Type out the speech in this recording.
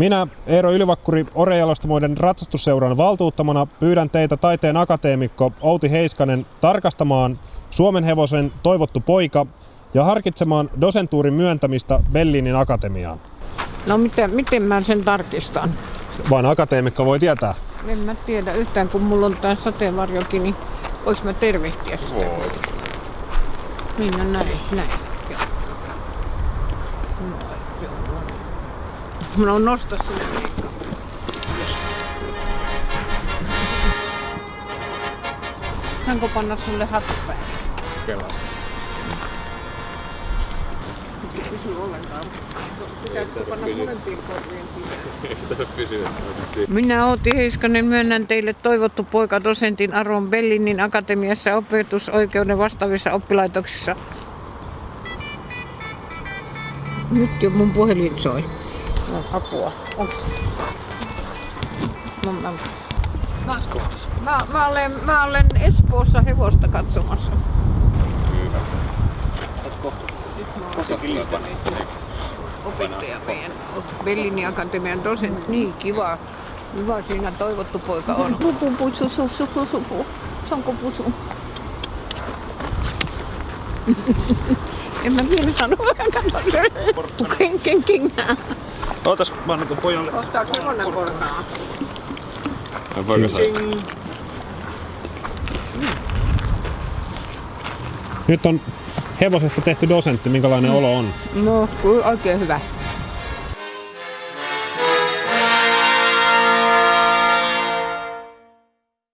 Minä, Eero Ylivakkuri, Orejalostamoiden ratsastusseuran valtuuttamana pyydän teitä taiteen akateemikko Outi Heiskanen tarkastamaan Suomen hevosen toivottu poika ja harkitsemaan dosentuurin myöntämistä Bellinin akatemiaan. No miten, miten mä sen tarkistan? Vain akateemikko voi tietää. En mä tiedä yhtään, kun mulla on tää sateenvarjokin, niin voiks mä tervehtiä sitä? Voit. Niin, no näin, näin. Joo. Noin, joo. Mä on nosta sinne. Saanko panna sulle hattu päälle? Kelas. Ei pysy ollenkaan. Pitäisikö panna molempiin korviin? Minä Outi Heiskanen myönnän teille toivottu poika dosentin Aron Bellinin akatemiassa opetusoikeuden vastaavissa oppilaitoksissa. Nyt jo mun puhelin soi. No, apua. Onks? No, mä, mä, mä, mä, olen, mä olen Espoossa hevosta katsomassa. Nyt mä olen opettaja meidän akatemian dosentti. Niin kiva. Hyvä siinä toivottu poika on. Pupu, pusu, su, su, su, su, su. Sanko pusu? en mä vielä sano. Ken, ken, ken. Ootas, mä annan pojalle. Ottaako hevonen portaa? Voiko sä? Nyt on hevosesta tehty dosentti, minkälainen olo on? No, oikein hyvä.